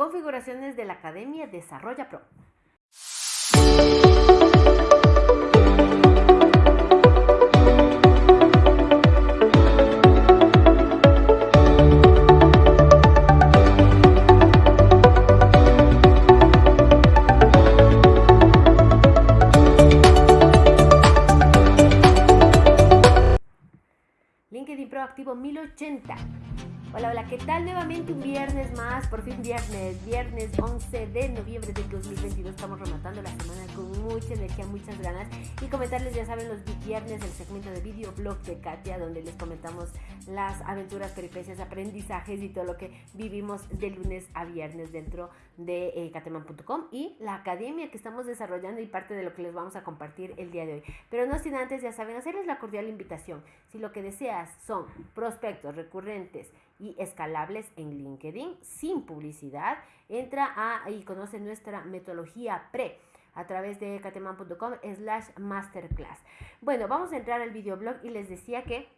configuraciones de la Academia Desarrolla Pro. LinkedIn Pro activo 1080. Hola, hola, ¿qué tal? Nuevamente un viernes más, por fin viernes, viernes 11 de noviembre del 2022. Estamos rematando la semana con mucha energía, muchas ganas. Y comentarles, ya saben, los viernes el segmento de videoblog de Katia, donde les comentamos las aventuras, peripecias, aprendizajes y todo lo que vivimos de lunes a viernes dentro de eh, cateman.com y la academia que estamos desarrollando y parte de lo que les vamos a compartir el día de hoy. Pero no sin antes, ya saben, hacerles la cordial invitación. Si lo que deseas son prospectos recurrentes, y escalables en LinkedIn sin publicidad. Entra a y conoce nuestra metodología pre a través de cateman.com slash masterclass. Bueno, vamos a entrar al videoblog y les decía que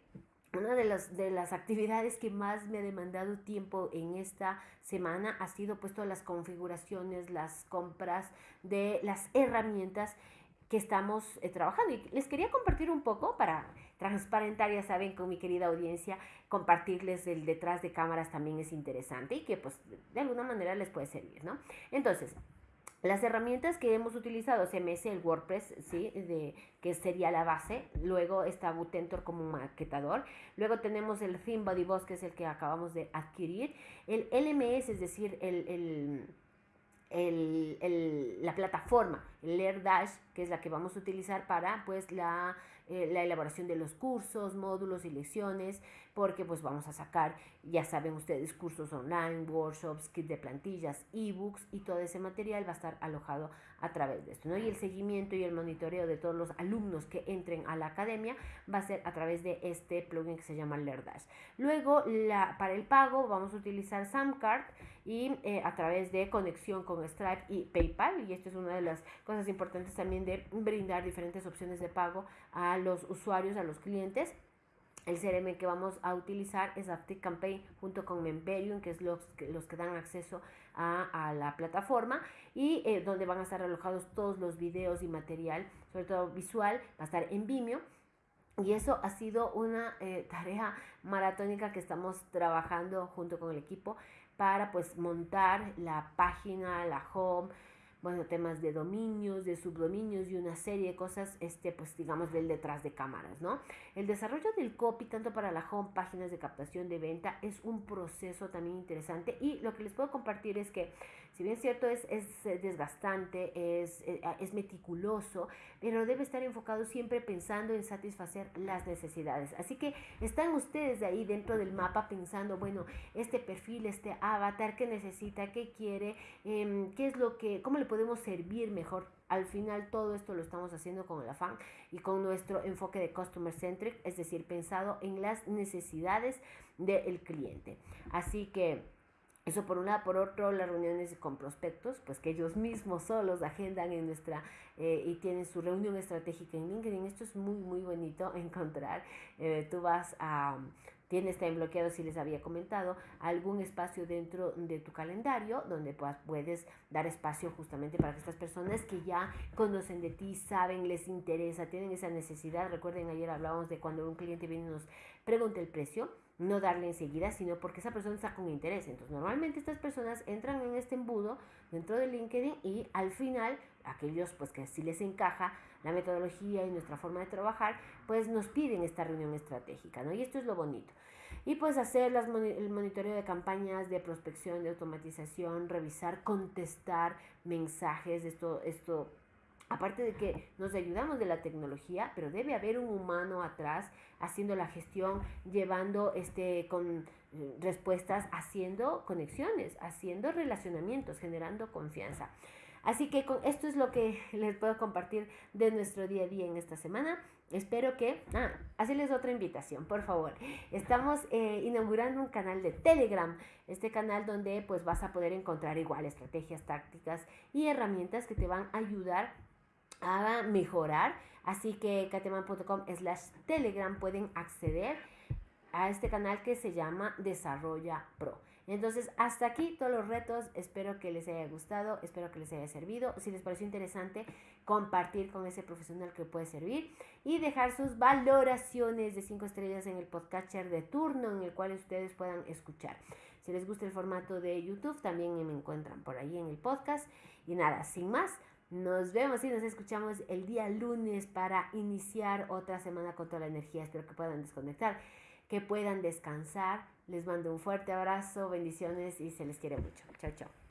una de, las de las actividades que más me ha demandado tiempo en esta semana ha sido puesto las configuraciones, las compras de las herramientas que estamos eh, trabajando. Y les quería compartir un poco para transparentar, ya saben, con mi querida audiencia, compartirles el detrás de cámaras también es interesante y que pues de alguna manera les puede servir, ¿no? Entonces, las herramientas que hemos utilizado, CMS, el WordPress, ¿sí? De, que sería la base. Luego está Butentor como maquetador. Luego tenemos el Theme Body que es el que acabamos de adquirir. El LMS, es decir, el, el el, el, la plataforma, el LearDash, que es la que vamos a utilizar para pues la eh, la elaboración de los cursos, módulos y lecciones, porque pues vamos a sacar, ya saben ustedes, cursos online, workshops, kit de plantillas, ebooks y todo ese material va a estar alojado a través de esto, ¿no? Y el seguimiento y el monitoreo de todos los alumnos que entren a la academia va a ser a través de este plugin que se llama LearDash. Luego, la, para el pago vamos a utilizar Samcard y eh, a través de conexión con Stripe y PayPal, y esto es una de las cosas importantes también de brindar diferentes opciones de pago a los usuarios, a los clientes. El CRM que vamos a utilizar es ActiveCampaign junto con Memberium, que es los, los que dan acceso a, la plataforma y eh, donde van a estar alojados todos los videos y material, sobre todo visual, va a estar en Vimeo. Y eso ha sido una eh, tarea maratónica que estamos trabajando junto con el equipo para pues montar la página, la home, bueno, temas de dominios, de subdominios y una serie de cosas, este, pues digamos, del detrás de cámaras, ¿no? El desarrollo del copy, tanto para la home, páginas de captación de venta, es un proceso también interesante y lo que les puedo compartir es que, si bien es cierto, es, es eh, desgastante, es, eh, es meticuloso, pero debe estar enfocado siempre pensando en satisfacer las necesidades. Así que están ustedes ahí dentro del mapa pensando, bueno, este perfil, este avatar, ¿qué necesita? ¿Qué quiere? Em, ¿Qué es lo que, cómo le podemos servir mejor. Al final todo esto lo estamos haciendo con el afán y con nuestro enfoque de customer centric, es decir, pensado en las necesidades del cliente. Así que eso por un lado, por otro, las reuniones con prospectos, pues que ellos mismos solos agendan en nuestra eh, y tienen su reunión estratégica en LinkedIn. Esto es muy, muy bonito encontrar. Eh, tú vas a tienes también bloqueado, si les había comentado, algún espacio dentro de tu calendario donde puedes dar espacio justamente para que estas personas que ya conocen de ti, saben, les interesa, tienen esa necesidad. Recuerden, ayer hablábamos de cuando un cliente viene y nos pregunta el precio, no darle enseguida, sino porque esa persona está con interés. Entonces, normalmente estas personas entran en este embudo dentro de LinkedIn y al final, aquellos pues que sí les encaja la metodología y nuestra forma de trabajar, pues nos piden esta reunión estratégica, ¿no? Y esto es lo bonito. Y pues hacer las, el monitoreo de campañas de prospección, de automatización, revisar, contestar mensajes, esto, esto aparte de que nos ayudamos de la tecnología, pero debe haber un humano atrás haciendo la gestión, llevando este con eh, respuestas, haciendo conexiones, haciendo relacionamientos, generando confianza. Así que con esto es lo que les puedo compartir de nuestro día a día en esta semana. Espero que, ah, hacerles otra invitación, por favor. Estamos eh, inaugurando un canal de Telegram, este canal donde pues vas a poder encontrar igual estrategias, tácticas y herramientas que te van a ayudar a mejorar. Así que cateman.com slash Telegram pueden acceder a este canal que se llama Desarrolla Pro. Entonces, hasta aquí todos los retos. Espero que les haya gustado, espero que les haya servido. Si les pareció interesante, compartir con ese profesional que puede servir y dejar sus valoraciones de 5 estrellas en el podcatcher de turno en el cual ustedes puedan escuchar. Si les gusta el formato de YouTube, también me encuentran por ahí en el podcast. Y nada, sin más, nos vemos y nos escuchamos el día lunes para iniciar otra semana con toda la energía. Espero que puedan desconectar, que puedan descansar. Les mando un fuerte abrazo, bendiciones y se les quiere mucho. Chao, chao.